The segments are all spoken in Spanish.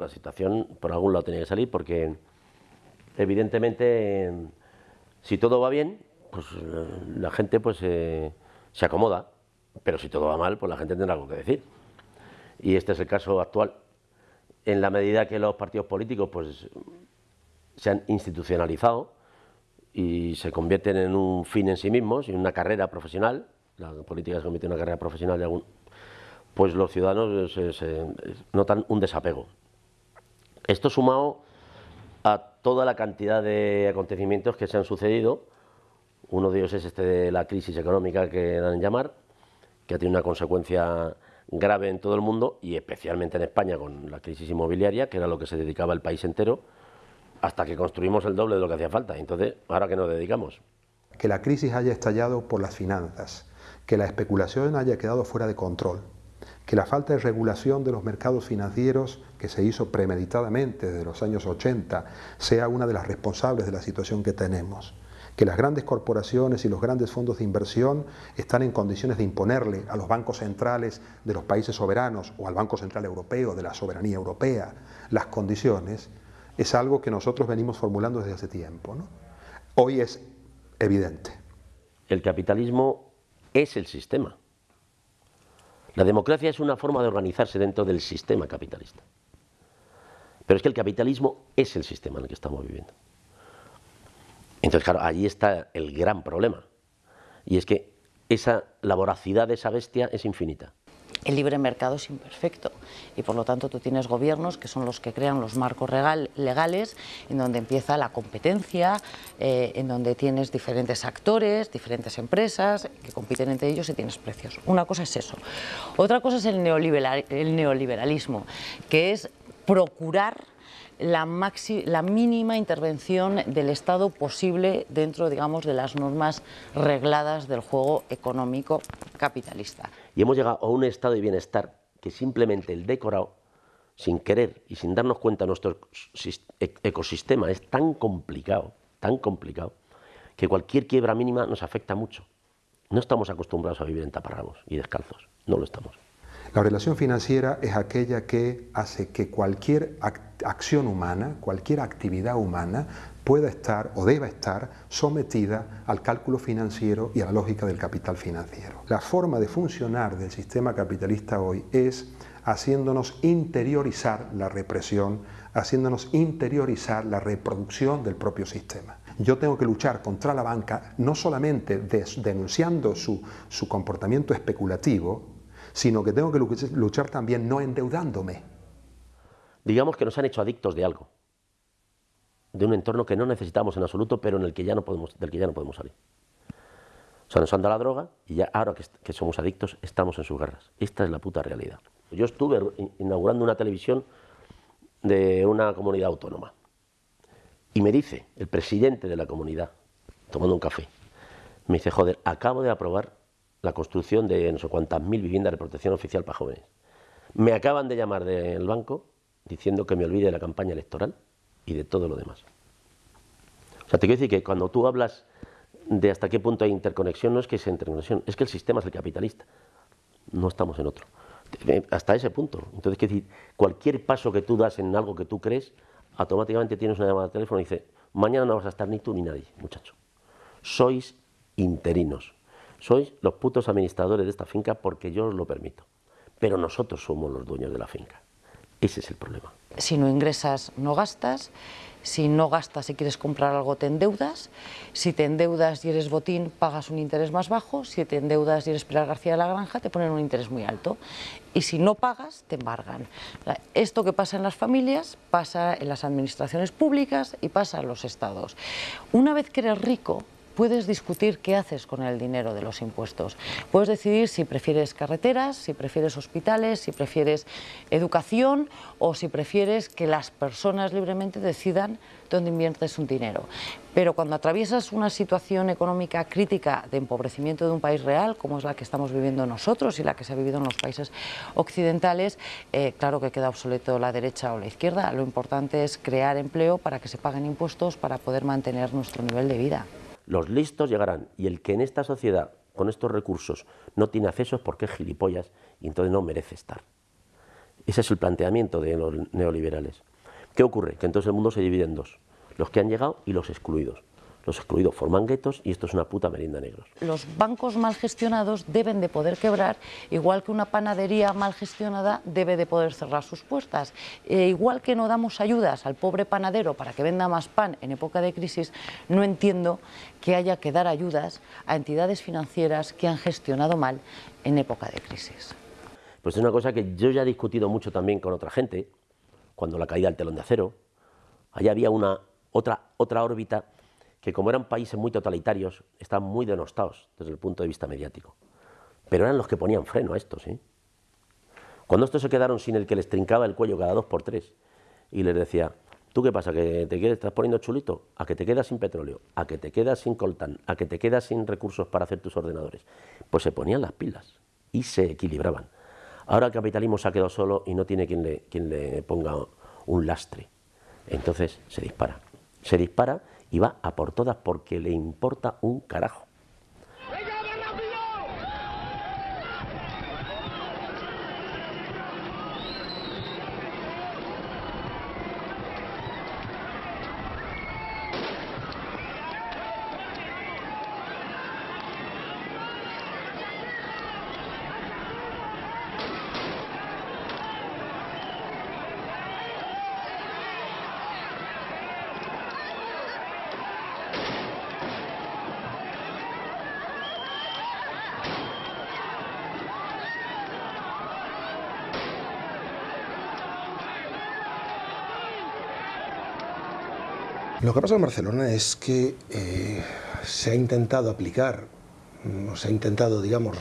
la situación por algún lado tenía que salir porque evidentemente si todo va bien, pues la gente pues eh, se acomoda, pero si todo va mal, pues la gente tendrá algo que decir. Y este es el caso actual. En la medida que los partidos políticos pues se han institucionalizado y se convierten en un fin en sí mismos y en una carrera profesional, la política se convierte en una carrera profesional de algún, pues los ciudadanos se, notan un desapego. Esto sumado a toda la cantidad de acontecimientos que se han sucedido, uno de ellos es este de la crisis económica que dan en llamar, que ha tenido una consecuencia grave en todo el mundo y especialmente en España con la crisis inmobiliaria, que era lo que se dedicaba el país entero, hasta que construimos el doble de lo que hacía falta. Entonces, ¿ahora qué nos dedicamos? Que la crisis haya estallado por las finanzas, que la especulación haya quedado fuera de control, que la falta de regulación de los mercados financieros que se hizo premeditadamente desde los años 80 sea una de las responsables de la situación que tenemos, que las grandes corporaciones y los grandes fondos de inversión están en condiciones de imponerle a los bancos centrales de los países soberanos o al Banco Central Europeo de la soberanía europea las condiciones, es algo que nosotros venimos formulando desde hace tiempo. Hoy es evidente. El capitalismo es el sistema. La democracia es una forma de organizarse dentro del sistema capitalista. Pero es que el capitalismo es el sistema en el que estamos viviendo. Entonces, claro, allí está el gran problema. Y es que esa, la voracidad de esa bestia es infinita el libre mercado es imperfecto y por lo tanto tú tienes gobiernos que son los que crean los marcos legales en donde empieza la competencia, eh, en donde tienes diferentes actores, diferentes empresas que compiten entre ellos y tienes precios. Una cosa es eso. Otra cosa es el, el neoliberalismo, que es procurar la, la, mínima intervención del Estado posible dentro, digamos, de las normas regladas del juego económico capitalista. Y hemos llegado a un estado de bienestar que simplemente el decorado, sin querer y sin darnos cuenta, nuestro e-, ecosistema es tan complicado, tan complicado, que cualquier quiebra mínima nos afecta mucho. No estamos acostumbrados a vivir en taparrabos y descalzos, no lo estamos. La relación financiera es aquella que hace que cualquier acción humana, cualquier actividad humana pueda estar o deba estar sometida al cálculo financiero y a la lógica del capital financiero. La forma de funcionar del sistema capitalista hoy es haciéndonos interiorizar la represión, haciéndonos interiorizar la reproducción del propio sistema. Yo tengo que luchar contra la banca no solamente denunciando su, su comportamiento especulativo, sino que tengo que luchar también no endeudándome. Digamos que nos han hecho adictos de algo, de un entorno que no necesitamos en absoluto, pero en el que ya no podemos, del que ya no podemos salir. O sea, nos han dado la droga y ya ahora que, que somos adictos estamos en sus garras. Esta es la puta realidad. Yo estuve inaugurando una televisión de una comunidad autónoma y me dice el presidente de la comunidad, tomando un café, me dice, joder, acabo de aprobar la construcción de no sé cuántas mil viviendas de protección oficial para jóvenes. Me acaban de llamar del banco diciendo que me olvide de la campaña electoral y de todo lo demás. O sea, te quiero decir que cuando tú hablas de hasta qué punto hay interconexión, no es que sea interconexión, es que el sistema es el capitalista. No estamos en otro. Eh, hasta ese punto. Entonces, quiero decir, cualquier paso que tú das en algo que tú crees, automáticamente tienes una llamada de teléfono y dice, mañana no vas a estar ni tú ni nadie, muchacho. Sois interinos sois los putos administradores de esta finca porque yo os lo permito. Pero nosotros somos los dueños de la finca. Ese es el problema. Si no ingresas, no gastas. Si no gastas y quieres comprar algo, te endeudas. Si te endeudas y eres botín, pagas un interés más bajo. Si te endeudas y eres Pilar García de la Granja, te ponen un interés muy alto. Y si no pagas, te embargan. Esto que pasa en las familias, pasa en las administraciones públicas y pasa en los estados. Una vez que eres rico, puedes discutir qué haces con el dinero de los impuestos. Puedes decidir si prefieres carreteras, si prefieres hospitales, si prefieres educación o si prefieres que las personas libremente decidan dónde inviertes un dinero. Pero cuando atraviesas una situación económica crítica de empobrecimiento de un país real, como es la que estamos viviendo nosotros y la que se ha vivido en los países occidentales, eh, claro que queda obsoleto la derecha o la izquierda. Lo importante es crear empleo para que se paguen impuestos para poder mantener nuestro nivel de vida. Los listos llegarán y el que en esta sociedad, con estos recursos, no tiene acceso es porque es gilipollas y entonces no merece estar. Ese es el planteamiento de los neoliberales. ¿Qué ocurre? Que entonces el mundo se divide en dos, los que han llegado y los excluidos. Los excluidos forman guetos y esto es una puta merienda negros. Los bancos mal gestionados deben de poder quebrar, igual que una panadería mal gestionada debe de poder cerrar sus puertas. E igual que no damos ayudas al pobre panadero para que venda más pan en época de crisis, no entiendo que haya que dar ayudas a entidades financieras que han gestionado mal en época de crisis. Pues es una cosa que yo ya he discutido mucho también con otra gente, cuando la caída del telón de acero, allá había una otra, otra órbita que como eran países muy totalitarios, estaban muy denostados desde el punto de vista mediático. Pero eran los que ponían freno a estos. ¿sí? Cuando estos se quedaron sin el que les trincaba el cuello cada dos por tres y les decía, ¿tú qué pasa? ¿Que te quedas, estás poniendo chulito? ¿A que te quedas sin petróleo? ¿A que te quedas sin coltán? ¿A que te quedas sin recursos para hacer tus ordenadores? Pues se ponían las pilas y se equilibraban. Ahora el capitalismo se ha quedado solo y no tiene quien le, quien le ponga un lastre. Entonces se dispara. Se dispara y va a por todas porque le importa un carajo. Lo que pasa en Barcelona es que eh, se ha intentado aplicar, mm, se ha intentado, digamos,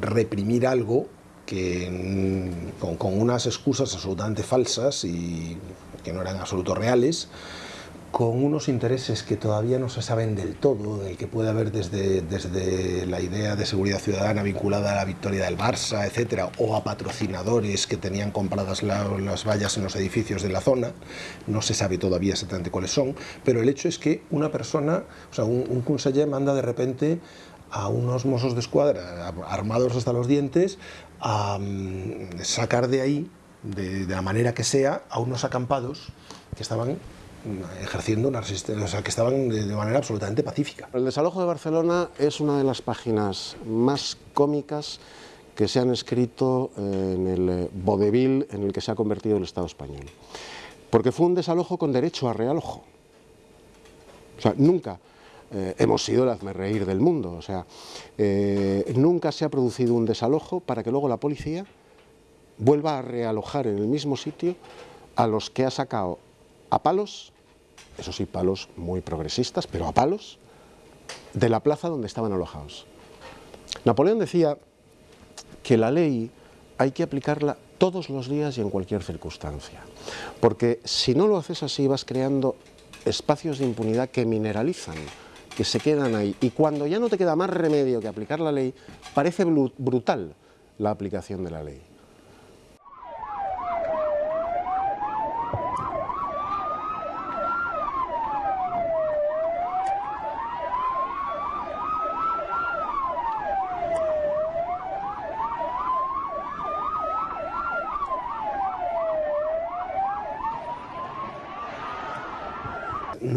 reprimir algo que mm, con, unas excusas absolutamente falsas y que no eran absolutos reales, con unos intereses que todavía no se saben del todo, del que puede haber desde, desde la idea de seguridad ciudadana vinculada a la victoria del Barça, etcétera, o a patrocinadores que tenían compradas las vallas en los edificios de la zona, no se sabe todavía exactamente cuáles son, pero el hecho es que una persona, o sea, un, un manda de repente a unos mozos de escuadra armados hasta los dientes a um, sacar de ahí, de, de la manera que sea, a unos acampados que estaban ejerciendo una resistencia, o sea, que estaban de, manera absolutamente pacífica. El desalojo de Barcelona es una de las páginas más cómicas que se han escrito en el vodevil en el que se ha convertido el Estado español. Porque fue un desalojo con derecho a realojo. O sea, nunca eh, hemos sido el hazmerreír del mundo. O sea, eh, nunca se ha producido un desalojo para que luego la policía vuelva a realojar en el mismo sitio a los que ha sacado a palos, eso sí, palos muy progresistas, pero a palos, de la plaza donde estaban alojados. Napoleón decía que la ley hay que aplicarla todos los días y en cualquier circunstancia, porque si no lo haces así vas creando espacios de impunidad que mineralizan, que se quedan ahí, y cuando ya no te queda más remedio que aplicar la ley, parece brutal la aplicación de la ley.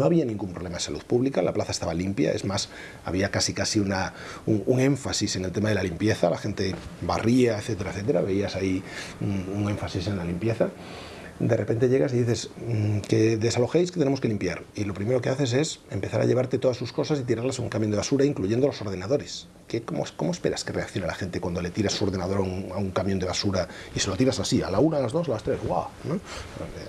No había ningún problema de salud pública, la plaza estaba limpia, es más, había casi casi una, un, énfasis en el tema de la limpieza, la gente barría, etcétera, etcétera, veías ahí un énfasis en la limpieza. De repente llegas y dices mmm, que desalojéis, que tenemos que limpiar. Y lo primero que haces es empezar a llevarte todas sus cosas y tirarlas a un camión de basura, incluyendo los ordenadores. ¿Qué, cómo, cómo, esperas que reaccione la gente cuando le tiras su ordenador a un, camión de basura y se lo tiras así, a la una, a las dos, a las tres? ¡Guau!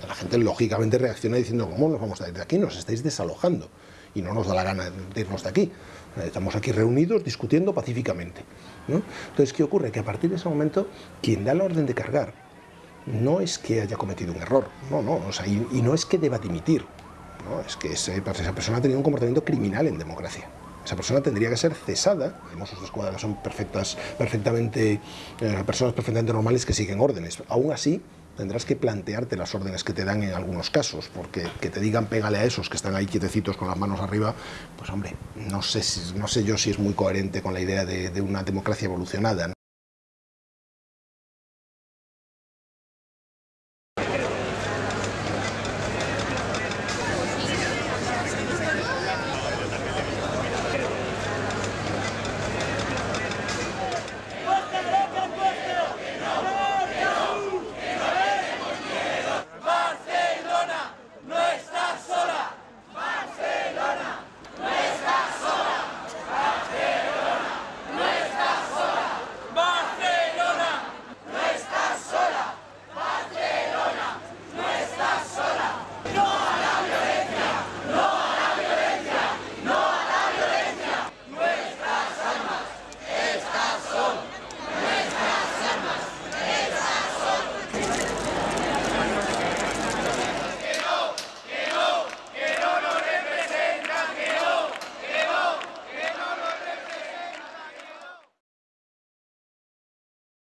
La gente lógicamente reacciona diciendo, ¿cómo nos vamos a ir de aquí? Nos estáis desalojando y no nos da la gana de irnos de aquí. Estamos aquí reunidos discutiendo pacíficamente. ¿no? Entonces, ¿qué ocurre? Que a partir de ese momento, quien da la orden de cargar no es que haya cometido un error, no, no, o sea, y, no es que deba dimitir, no, es que esa persona ha tenido un comportamiento criminal en democracia. Esa persona tendría que ser cesada. Mozos de escuadra son perfectas, perfectamente, eh, personas perfectamente normales que siguen órdenes. Aún así, tendrás que plantearte las órdenes que te dan en algunos casos, porque que te digan pégale a esos que están ahí quietecitos con las manos arriba, pues hombre, no sé, si, no sé yo si es muy coherente con la idea de, una democracia evolucionada.